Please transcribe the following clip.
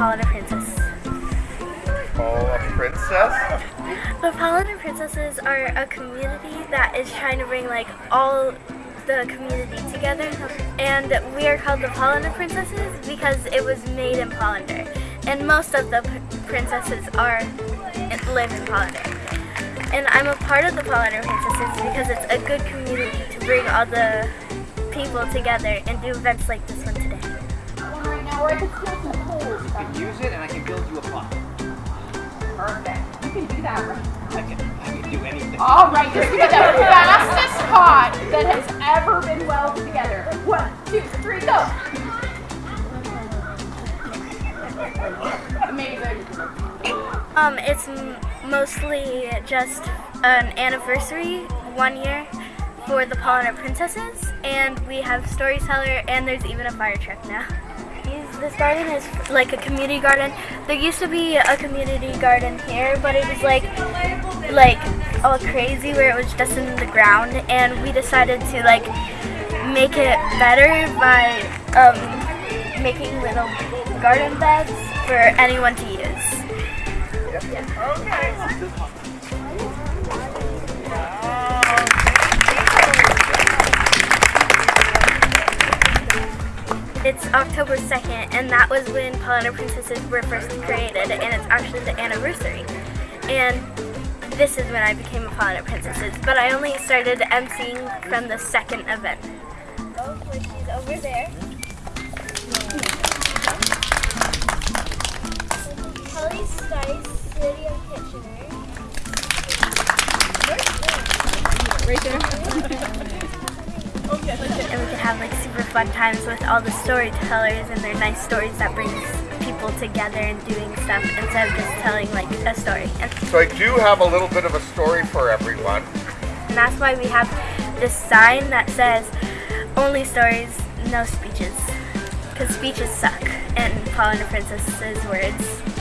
a Pollinator Princess. Oh, a princess? The Pollinator Princesses are a community that is trying to bring like all the community together. And we are called the Pollinator Princesses because it was made in Polander. And most of the princesses are live in Polander. And I'm a part of the Pollinator Princesses because it's a good community to bring all the people together and do events like this one today. Right now, we're at the Tilton can do that right I can, I can do anything. All right, you're gonna the fastest pot that has ever been welded together. One, two, three, go. Amazing. Um, it's m- mostly just an anniversary, one year, for the Pollinator Princesses, and we have storyteller, and there's even a fire truck now. These- This garden is like a community garden. There used to be a community garden here, but it was like, like all crazy where it was just in the ground, and we decided to like make it better by um, making little garden beds for anyone to use. It's October 2nd, and that was when Pollinator Princesses were first created, and it's actually the anniversary. And this is when I became a Pollinator Princesses, but I only started emceeing from the second event. Oh, which is over there. Kelly Stice, City of Kitchener. and we could have like super fun times with all the storytellers and their nice stories that brings people together and doing stuff instead of just telling like a story. And, So I do have a little bit of a story for everyone. and that's why we have this sign that says only stories, no speeches. Because speeches suck, and Paul and the Princess's words